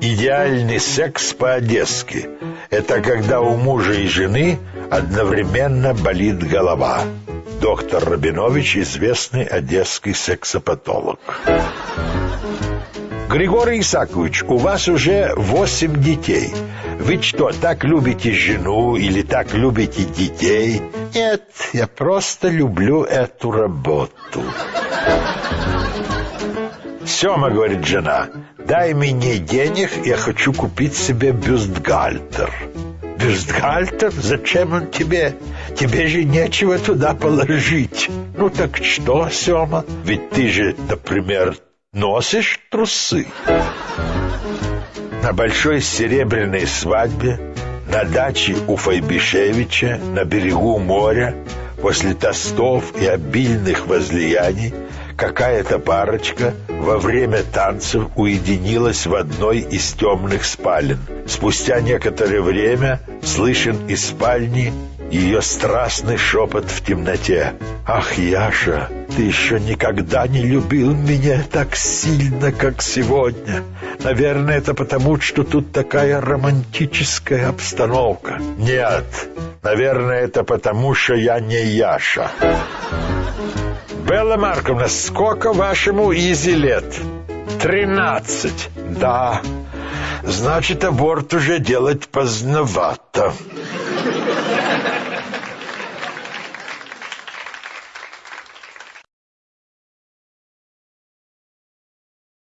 Идеальный секс по-одесски – это когда у мужа и жены одновременно болит голова. Доктор Рабинович – известный одесский сексопатолог. Григорий Исакович, у вас уже восемь детей. Вы что, так любите жену или так любите детей? Нет, я просто люблю эту работу. Сема, говорит жена, дай мне денег, я хочу купить себе бюстгальтер. Бюстгальтер? Зачем он тебе? Тебе же нечего туда положить. Ну так что, Сема? Ведь ты же, например, носишь трусы. На большой серебряной свадьбе, на даче у Файбишевича, на берегу моря, после тостов и обильных возлияний, какая-то парочка во время танцев уединилась в одной из темных спален. Спустя некоторое время слышен из спальни ее страстный шепот в темноте. «Ах, Яша, ты еще никогда не любил меня так сильно, как сегодня. Наверное, это потому, что тут такая романтическая обстановка». «Нет, наверное, это потому, что я не Яша». «Белла Марковна, сколько вашему Изи лет?» «Тринадцать». «Да, значит, аборт уже делать поздновато».